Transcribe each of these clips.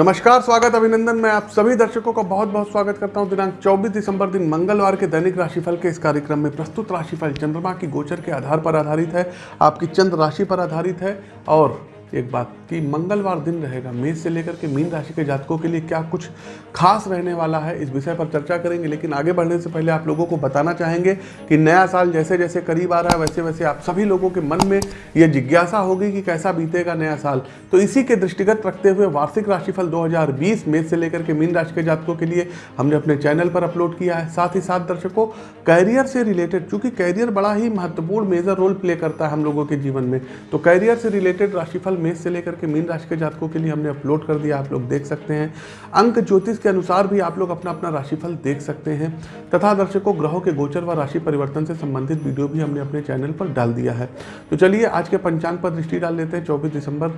नमस्कार, स्वागत अभिनंदन। मैं आप सभी दर्शकों का बहुत बहुत स्वागत करता हूँ। दिनांक 24 दिसंबर दिन मंगलवार के दैनिक राशिफल के इस कार्यक्रम में प्रस्तुत राशिफल चंद्रमा की गोचर के आधार पर आधारित है। आपकी चंद्र राशि पर आधारित है और एक बात कि मंगलवार दिन रहेगा। मेष से लेकर के मीन राशि के जातकों के लिए क्या कुछ खास रहने वाला है? इस विषय पर चर्चा करेंगे, लेकिन आगे बढ़ने से पहले आप लोगों को बताना चाहेंगे कि नया साल जैसे जैसे करीब आ रहा है वैसे वैसे आप सभी लोगों के मन में यह जिज्ञासा होगी कि कैसा बीतेगा नया साल। तो इसी के दृष्टिगत रखते हुए वार्षिक राशिफल दो मेष से लेकर के मीन राशि के जातकों के लिए हमने अपने चैनल पर अपलोड किया है। साथ ही साथ दर्शकों, कैरियर से रिलेटेड, चूँकि कैरियर बड़ा ही महत्वपूर्ण मेजर रोल प्ले करता है हम लोगों के जीवन में तो कैरियर से रिलेटेड राशिफल मेष से लेकर के मीन राशि के जातकों के लिए हमने अपलोड कर दिया, आप लोग देख सकते हैं। अंक ज्योतिष के अनुसार भी आप लोग अपना अपना राशिफल देख सकते हैं। तथा दर्शकों, ग्रहों के गोचर व राशि परिवर्तन से संबंधित वीडियो भी हमने अपने चैनल पर डाल दिया है। तो चलिए, आज के पंचांग पर दृष्टि डाल लेते हैं। चौबीस दिसंबर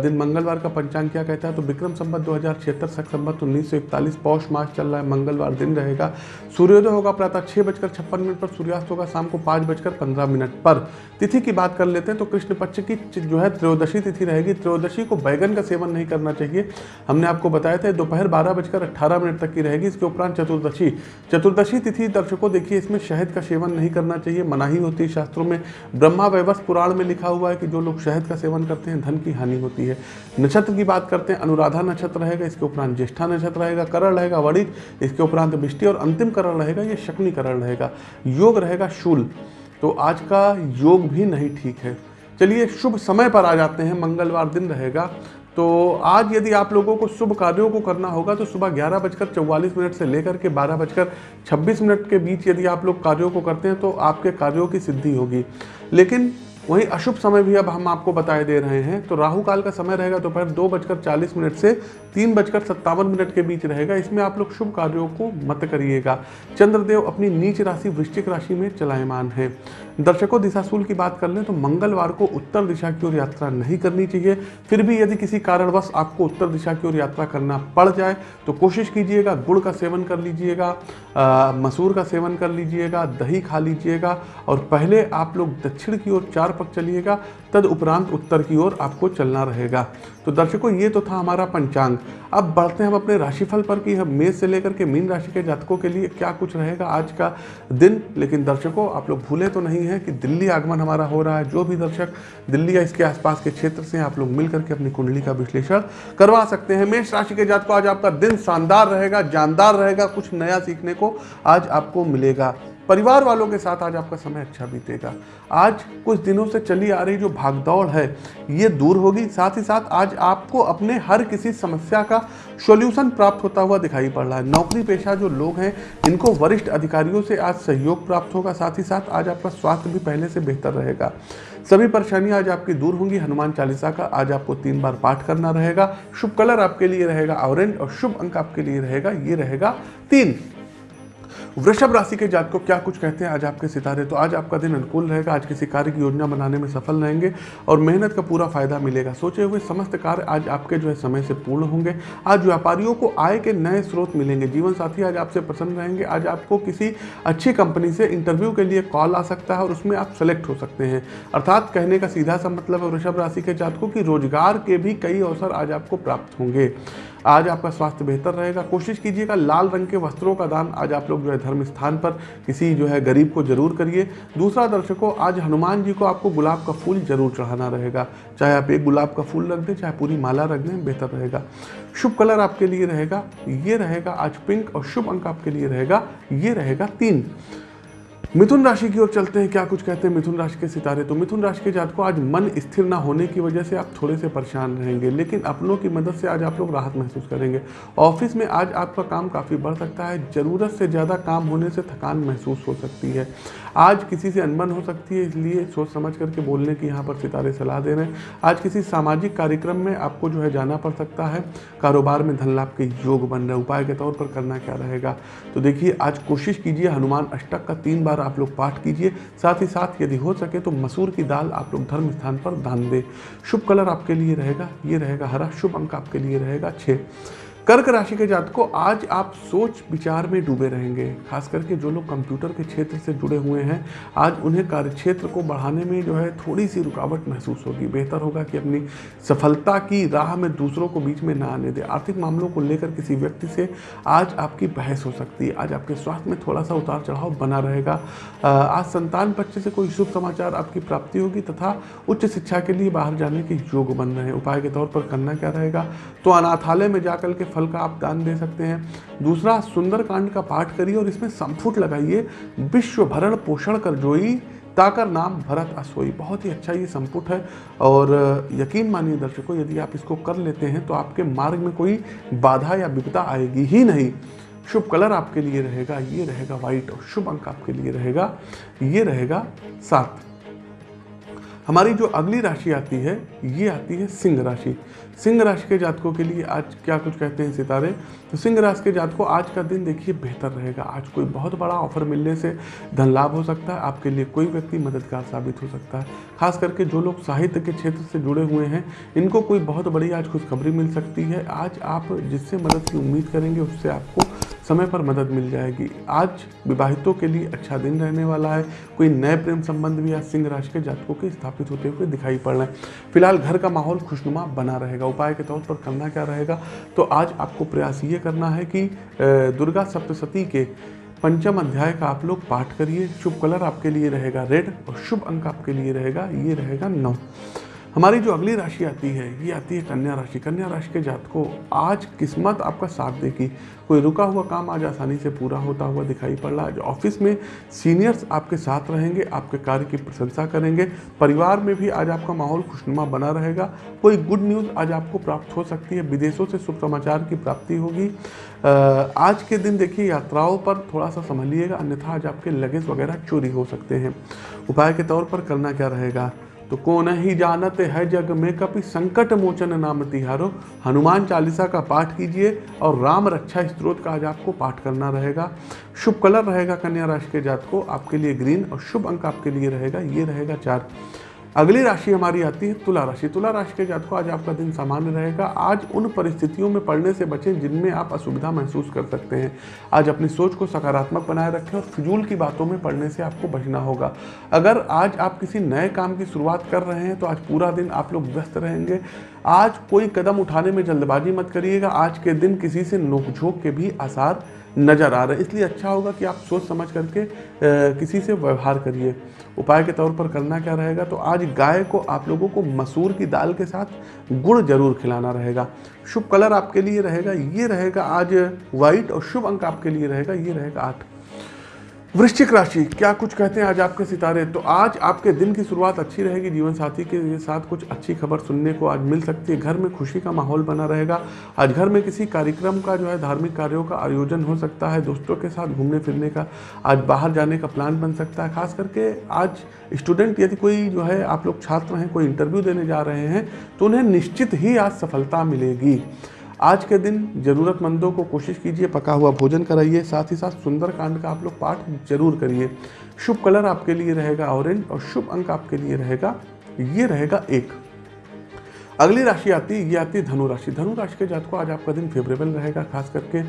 दिन मंगलवार का पंचांग क्या कहता है? तो विक्रम संबत दो हज़ार छिहत्तर, सख संबत उन्नीस सौ इकतालीस मास चल रहा है, मंगलवार दिन रहेगा। सूर्योदय होगा प्रातः छः बजकर छप्पन मिनट पर, सूर्यास्त होगा शाम को पाँच बजकर पंद्रह मिनट पर। तिथि की बात कर लेते हैं तो कृष्ण पक्ष की जो है त्रयोदशी तिथि रहेगी। त्रयोदशी को बैगन का सेवन नहीं करना चाहिए। हमने आपको बताया था, दोपहर बारह बजकर अट्ठारह मिनट तक की रहेगी। इसके उपरांत चतुर्दशी। चतुर्दशी तिथि दर्शकों, देखिए, इसमें शहद का सेवन नहीं करना चाहिए। मनाही होती है शास्त्रों में। ब्रह्मा वैवस पुराण में लिखा हुआ है कि जो लोग शहद का सेवन करते हैं, धन की हानि होती है। नक्षत्र की बात करते हैं, अनुराधा नक्षत्र रहेगा, इसके उपरांत ज्येष्ठा नक्षत्र रहेगा, करण रहेगा, वणिज, इसके उपरांत बिष्टि और अंतिम करण रहेगा, ये शक्नी करण रहेगा। योग रहेगा शूल। तो आज का योग भी नहीं ठीक है। चलिए, शुभ समय पर आ जाते हैं, मंगलवार दिन रहेगा। तो आज यदि आप लोगों को शुभ कार्यों को करना होगा तो सुबह ग्यारह बजकर चौवालीस मिनट से लेकर के बारह बजकर छब्बीस मिनट के बीच यदि आप लोग कार्यों को करते हैं तो आपके कार्यों की सिद्धि होगी। लेकिन वहीं अशुभ समय भी अब हम आपको बताए दे रहे हैं। तो राहु काल का समय रहेगा, दोपहर दो बजकर चालीस मिनट से तीन बजकर सत्तावन मिनट के बीच रहेगा। इसमें आप लोग शुभ कार्यों को मत करिएगा। चंद्रदेव अपनी नीच राशि, वृश्चिक राशि में चलायमान है। दर्शकों, दिशाशूल की बात कर लें तो मंगलवार को उत्तर दिशा की ओर यात्रा नहीं करनी चाहिए। फिर भी यदि किसी कारणवश आपको उत्तर दिशा की ओर यात्रा करना पड़ जाए तो कोशिश कीजिएगा, गुड़ का सेवन कर लीजिएगा मसूर का सेवन कर लीजिएगा, दही खा लीजिएगा, और पहले आप लोग दक्षिण की ओर चार पक चलिएगा तद उपरांत उत्तर की ओर आपको चलना रहेगा। तो दर्शकों, ये तो था हमारा पंचांग। अब बढ़ते हैं हम अपने राशिफल पर कि। हम मेष से लेकर के मीन राशि के जातकों के लिए क्या कुछ रहेगा आज का दिन? लेकिन दर्शकों, आप लोग भूले तो नहीं है कि दिल्ली आगमन हमारा हो रहा है। जो भी दर्शक दिल्ली या इसके आसपास के क्षेत्र से आप लोग मिल करके अपनी कुंडली का विश्लेषण करवा सकते हैं। मेष राशि के जातकों, आज आपका दिन शानदार रहेगा, जानदार रहेगा। कुछ नया सीखने को आज आपको मिलेगा। परिवार वालों के साथ आज आपका समय अच्छा बीतेगा। आज कुछ दिनों से चली आ रही जो भागदौड़ है, ये दूर होगी। साथ ही साथ आज आपको अपने हर किसी समस्या का सॉल्यूशन प्राप्त होता हुआ दिखाई पड़ रहा है। नौकरी पेशा जो लोग हैं, इनको वरिष्ठ अधिकारियों से आज सहयोग प्राप्त होगा। साथ ही साथ आज आपका स्वास्थ्य भी पहले से बेहतर रहेगा। सभी परेशानियाँ आज आपकी दूर होंगी। हनुमान चालीसा का आज आपको तीन बार पाठ करना रहेगा। शुभ कलर आपके लिए रहेगा, ऑरेंज और शुभ अंक आपके लिए रहेगा, ये रहेगा तीन। वृषभ राशि के जात को क्या कुछ कहते हैं? आज आपके सितारे तो आज आपका दिन अनुकूल रहेगा। आज किसी कार्य की योजना बनाने में सफल रहेंगे और मेहनत का पूरा फ़ायदा मिलेगा। सोचे हुए समस्त कार्य आज आपके जो है समय से पूर्ण होंगे। आज व्यापारियों को आय के नए स्रोत मिलेंगे। जीवन साथी आज आपसे प्रसन्न रहेंगे। आज आपको किसी अच्छी कंपनी से इंटरव्यू के लिए कॉल आ सकता है और उसमें आप सेलेक्ट हो सकते हैं। अर्थात कहने का सीधा सा मतलब है, वृषभ राशि के जातकों की रोज़गार के भी कई अवसर आज आपको प्राप्त होंगे। आज आपका स्वास्थ्य बेहतर रहेगा। कोशिश कीजिएगा, लाल रंग के वस्त्रों का दान आज आप लोग जो है धर्म स्थान पर। किसी जो है गरीब को ज़रूर करिए। दूसरा दर्शकों, आज हनुमान जी को आपको गुलाब का फूल ज़रूर चढ़ाना रहेगा। चाहे आप एक गुलाब का फूल रख दें, चाहे पूरी माला रख दें, बेहतर रहेगा। शुभ कलर आपके लिए रहेगा, ये रहेगा आज पिंक और शुभ अंक आपके लिए रहेगा, ये रहेगा तीन। मिथुन राशि की ओर चलते हैं। क्या कुछ कहते हैं मिथुन राशि के सितारे? तो मिथुन राशि के जात को आज मन स्थिर ना होने की वजह से आप थोड़े से परेशान रहेंगे, लेकिन अपनों की मदद से आज आप लोग राहत महसूस करेंगे। ऑफ़िस में आज आपका काम काफ़ी बढ़ सकता है, ज़रूरत से ज़्यादा काम होने से थकान महसूस हो सकती है। आज किसी से अनबन हो सकती है, इसलिए सोच समझ करके बोलने की यहाँ पर सितारे सलाह दे रहे हैं। आज किसी सामाजिक कार्यक्रम में आपको जो है जाना पड़ सकता है। कारोबार में धन लाभ के योग बन रहे उपाय के तौर पर करना क्या रहेगा? तो देखिए, आज कोशिश कीजिए, हनुमान अष्टक का तीन बार आप लोग पाठ कीजिए। साथ ही साथ यदि हो सके तो मसूर की दाल आप लोग धर्म स्थान पर दान दें। शुभ कलर आपके लिए रहेगा, ये रहेगा हरा। शुभ अंक आपके लिए रहेगा छः कर्क राशि के जातकों, आज आप सोच विचार में डूबे रहेंगे। खास करके जो लोग कंप्यूटर के क्षेत्र से जुड़े हुए हैं, आज उन्हें कार्य क्षेत्र को बढ़ाने में जो है थोड़ी सी रुकावट महसूस होगी। बेहतर होगा कि अपनी सफलता की राह में दूसरों को बीच में ना आने दें। आर्थिक मामलों को लेकर किसी व्यक्ति से आज आपकी बहस हो सकती है। आज आपके स्वास्थ्य में थोड़ा सा उतार चढ़ाव बना रहेगा। आज संतान पक्ष से कोई शुभ समाचार आपकी प्राप्ति होगी तथा उच्च शिक्षा के लिए बाहर जाने के योग बन रहे हैं। उपाय के तौर पर करना क्या रहेगा? तो अनाथालय में जाकर के फल का आप दान दे सकते हैं। दूसरा, सुंदरकांड का पाठ करिए और इसमें संफुट लगाइए। विश्व भरण पोषण कर जोई, ताकर नाम भरत असोई। बहुत ही अच्छा ये संपुट है और यकीन मानिए दर्शकों, यदि आप इसको कर लेते हैं तो आपके मार्ग में कोई बाधा या विपदा आएगी ही नहीं। शुभ कलर आपके लिए रहेगा, ये रहेगा वाइट और शुभ अंक आपके लिए रहेगा, ये रहेगा सात। हमारी जो अगली राशि आती है, ये आती है सिंह राशि। सिंह राशि के जातकों के लिए आज क्या कुछ कहते हैं सितारे? तो सिंह राशि के जातकों, आज का दिन देखिए बेहतर रहेगा। आज कोई बहुत बड़ा ऑफ़र मिलने से धन लाभ हो सकता है, आपके लिए कोई व्यक्ति मददगार साबित हो सकता है। खास करके जो लोग साहित्य के क्षेत्र से जुड़े हुए हैं, इनको कोई बहुत बड़ी आज खुशखबरी मिल सकती है। आज आप जिससे मदद की उम्मीद करेंगे, उससे आपको समय पर मदद मिल जाएगी। आज विवाहितों के लिए अच्छा दिन रहने वाला है। कोई नए प्रेम संबंध भी आज सिंह राशि के जातकों के स्थापित होते हुए दिखाई पड़ रहे हैं। फ़िलहाल घर का माहौल खुशनुमा बना रहेगा। उपाय के तौर पर करना क्या रहेगा? तो आज आपको प्रयास ये करना है कि दुर्गा सप्तशती के पंचम अध्याय का आप लोग पाठ करिए। शुभ कलर आपके लिए रहेगा, रेड और शुभ अंक आपके लिए रहेगा। ये रहेगा नौ। हमारी जो अगली राशि आती है, ये आती है कन्या राशि। कन्या राशि के जात को आज किस्मत आपका साथ देगी। कोई रुका हुआ काम आज आसानी से पूरा होता हुआ दिखाई पड़ रहा है। जो ऑफ़िस में सीनियर्स आपके साथ रहेंगे, आपके कार्य की प्रशंसा करेंगे। परिवार में भी आज आपका माहौल खुशनुमा बना रहेगा। कोई गुड न्यूज़ आज आपको प्राप्त हो सकती है। विदेशों से शुभ समाचार की प्राप्ति होगी। आज के दिन देखिए, यात्राओं पर थोड़ा सा संभलिएगा। अन्यथा आज आपके लगेज वगैरह चोरी हो सकते हैं। उपाय के तौर पर करना क्या रहेगा? तो कौन ही जानते है जग में कपि संकट मोचन नाम तिहारो? हनुमान चालीसा का पाठ कीजिए और राम रक्षा स्त्रोत का आज आपको पाठ करना रहेगा। शुभ कलर रहेगा कन्या राशि के जात को आपके लिए ग्रीन और शुभ अंक आपके लिए रहेगा, ये रहेगा चार। अगली राशि हमारी आती है तुला राशि। तुला राशि के जातकों, आज आपका दिन सामान्य रहेगा। आज उन परिस्थितियों में पढ़ने से बचें जिनमें आप असुविधा महसूस कर सकते हैं। आज अपनी सोच को सकारात्मक बनाए रखें और फिजूल की बातों में पढ़ने से आपको बचना होगा। अगर आज आप किसी नए काम की शुरुआत कर रहे हैं तो आज पूरा दिन आप लोग व्यस्त रहेंगे। आज कोई कदम उठाने में जल्दबाजी मत करिएगा। आज के दिन किसी से नोकझोंक के भी आसार नज़र आ रहे हैं। इसलिए अच्छा होगा कि आप सोच समझ करके किसी से व्यवहार करिए। उपाय के तौर पर करना क्या रहेगा तो आज गाय को आप लोगों को मसूर की दाल के साथ गुड़ ज़रूर खिलाना रहेगा। शुभ कलर आपके लिए रहेगा, ये रहेगा आज वाइट और शुभ अंक आपके लिए रहेगा, ये रहेगा आठ। वृश्चिक राशि, क्या कुछ कहते हैं आज आपके सितारे? तो आज आपके दिन की शुरुआत अच्छी रहेगी, जीवन साथी के साथ कुछ अच्छी खबर सुनने को आज मिल सकती है। घर में खुशी का माहौल बना रहेगा। आज घर में किसी कार्यक्रम का जो है, धार्मिक कार्यों का आयोजन हो सकता है, दोस्तों के साथ घूमने फिरने का। आज बाहर जाने का प्लान बन सकता है। खास करके आज स्टूडेंट यदि कोई जो है, आप लोग छात्र हैं, कोई इंटरव्यू देने जा रहे हैं तो उन्हें निश्चित ही आज सफलता मिलेगी। आज के दिन ज़रूरतमंदों को कोशिश कीजिए, पका हुआ भोजन कराइए, साथ ही साथ सुंदर कांड का आप लोग पाठ ज़रूर करिए। शुभ कलर आपके लिए रहेगा ऑरेंज और शुभ अंक आपके लिए रहेगा, ये रहेगा एक। अगली राशि आती है ये आती है धनु राशि। धनु राशि के जात को आज आपका दिन फेवरेबल रहेगा, खास करके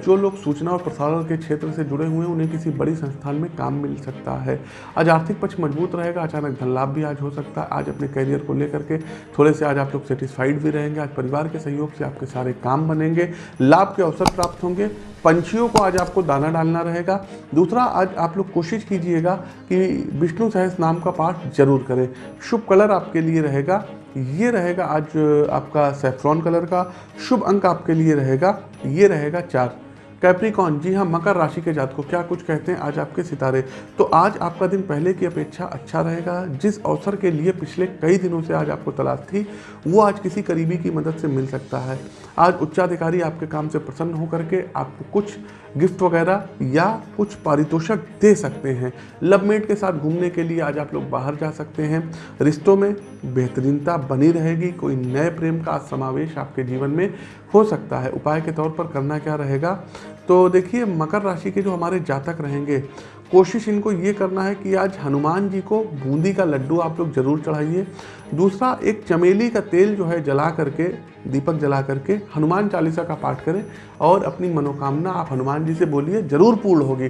जो लोग सूचना और प्रसारण के क्षेत्र से जुड़े हुए हैं, उन्हें किसी बड़ी संस्थान में काम मिल सकता है। आज आर्थिक पक्ष मज़बूत रहेगा, अचानक धन लाभ भी आज हो सकता है। आज अपने करियर को लेकर के थोड़े से आज आप लोग सेटिस्फाइड भी रहेंगे, आज परिवार के सहयोग से आपके सारे काम बनेंगे, लाभ के अवसर प्राप्त होंगे। पंछियों को आज आपको दाना डालना रहेगा। दूसरा, आज आप लोग कोशिश कीजिएगा कि विष्णु सहस नाम का पाठ ज़रूर करें। शुभ कलर आपके लिए रहेगा। ये रहेगा आज आपका सेफ्रॉन कलर का। शुभ अंक आपके लिए रहेगा। ये रहेगा चार। कैप्रिकॉन जी हाँ मकर राशि के जात को क्या कुछ कहते हैं आज आपके सितारे? तो आज आपका दिन पहले की अपेक्षा अच्छा रहेगा। जिस अवसर के लिए पिछले कई दिनों से आज आपको तलाश थी, वो आज किसी करीबी की मदद से मिल सकता है। आज उच्चाधिकारी आपके काम से प्रसन्न होकर के आपको कुछ गिफ्ट वगैरह या कुछ पारितोषक दे सकते हैं। लवमेट के साथ घूमने के लिए आज आप लोग बाहर जा सकते हैं। रिश्तों में बेहतरीनता बनी रहेगी। कोई नए प्रेम का समावेश आपके जीवन में हो सकता है। उपाय के तौर पर करना क्या रहेगा? तो देखिए, मकर राशि के जो हमारे जातक रहेंगे, कोशिश इनको ये करना है कि आज हनुमान जी को बूंदी का लड्डू आप लोग ज़रूर चढ़ाइए। दूसरा, एक चमेली का तेल जो है जला करके, दीपक जला करके हनुमान चालीसा का पाठ करें और अपनी मनोकामना आप हनुमान जी से बोलिए, ज़रूर पूर्ण होगी।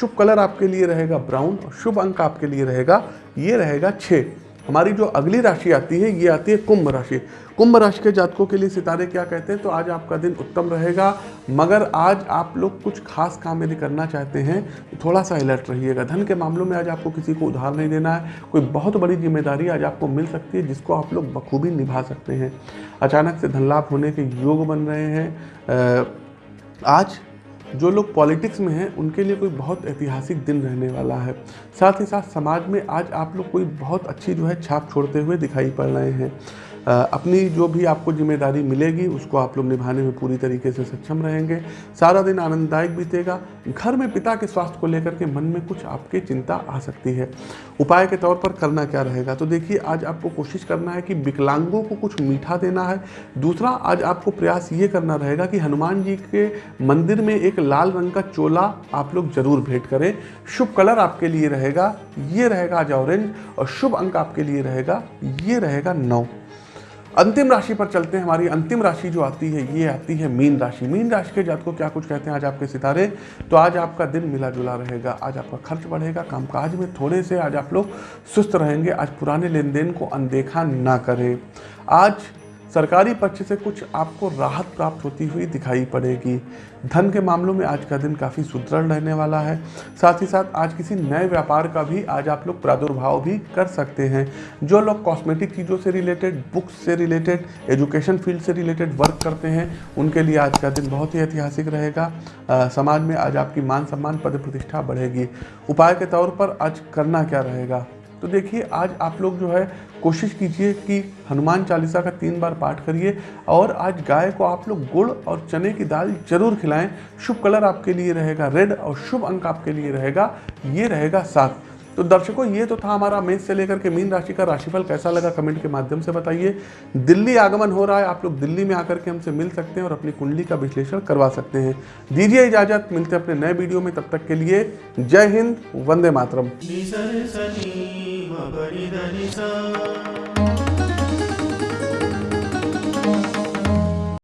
शुभ कलर आपके लिए रहेगा ब्राउन और शुभ अंक आपके लिए रहेगा, ये रहेगा छः हमारी जो अगली राशि आती है, ये आती है कुंभ राशि। कुंभ राशि के जातकों के लिए सितारे क्या कहते हैं? तो आज आपका दिन उत्तम रहेगा, मगर आज आप लोग कुछ खास काम यदि करना चाहते हैं तो थोड़ा सा अलर्ट रहिएगा। धन के मामलों में आज आपको किसी को उधार नहीं देना है, कोई बहुत बड़ी ज़िम्मेदारी आज आपको मिल सकती है, जिसको आप लोग बखूबी निभा सकते हैं। अचानक से धन लाभ होने के योग बन रहे हैं। आज जो लोग पॉलिटिक्स में हैं, उनके लिए कोई बहुत ऐतिहासिक दिन रहने वाला है। साथ ही साथ समाज में आज आप लोग कोई बहुत अच्छी जो है छाप छोड़ते हुए दिखाई पड़ रहे हैं। अपनी जो भी आपको ज़िम्मेदारी मिलेगी, उसको आप लोग निभाने में पूरी तरीके से सक्षम रहेंगे। सारा दिन आनंददायक बीतेगा। घर में पिता के स्वास्थ्य को लेकर के मन में कुछ आपके चिंता आ सकती है। उपाय के तौर पर करना क्या रहेगा? तो देखिए, आज आपको कोशिश करना है कि विकलांगों को कुछ मीठा देना है। दूसरा, आज आपको प्रयास ये करना रहेगा कि हनुमान जी के मंदिर में एक लाल रंग का चोला आप लोग ज़रूर भेंट करें। शुभ कलर आपके लिए रहेगा, ये रहेगा आज ऑरेंज और शुभ अंक आपके लिए रहेगा, ये रहेगा नौ। अंतिम राशि पर चलते हैं हमारी अंतिम राशि जो आती है, ये आती है मीन राशि। मीन राशि के जात को क्या कुछ कहते हैं आज आपके सितारे? तो आज आपका दिन मिला जुला रहेगा, आज आपका खर्च बढ़ेगा, कामकाज में थोड़े से आज आप लोग सुस्त रहेंगे, आज पुराने लेन देन को अनदेखा ना करें। आज सरकारी पक्ष से कुछ आपको राहत प्राप्त होती हुई दिखाई पड़ेगी। धन के मामलों में आज का दिन काफ़ी सुदृढ़ रहने वाला है। साथ ही साथ आज किसी नए व्यापार का भी आज आप लोग प्रादुर्भाव भी कर सकते हैं। जो लोग कॉस्मेटिक चीज़ों से रिलेटेड बुक्स से रिलेटेड एजुकेशन फ़ील्ड से रिलेटेड वर्क करते हैं, उनके लिए आज का दिन बहुत ही ऐतिहासिक रहेगा। समाज में आज आपकी मान सम्मान पद प्रतिष्ठा बढ़ेगी। उपाय के तौर पर आज करना क्या रहेगा? तो देखिए, आज आप लोग जो है कोशिश कीजिए कि हनुमान चालीसा का तीन बार पाठ करिए और आज गाय को आप लोग गुड़ और चने की दाल ज़रूर खिलाएँ। शुभ कलर आपके लिए रहेगा, रेड और शुभ अंक आपके लिए रहेगा, ये रहेगा सात। तो दर्शकों, ये तो था हमारा मेष से लेकर के मीन राशि का राशिफल कैसा लगा कमेंट के माध्यम से बताइए। दिल्ली आगमन हो रहा है, आप लोग दिल्ली में आकर के हमसे मिल सकते हैं और अपनी कुंडली का विश्लेषण करवा सकते हैं। दीजिए इजाज़त, मिलते हैं अपने नए वीडियो में, तब तक के लिए जय हिंद, वंदे मातरम। ma bari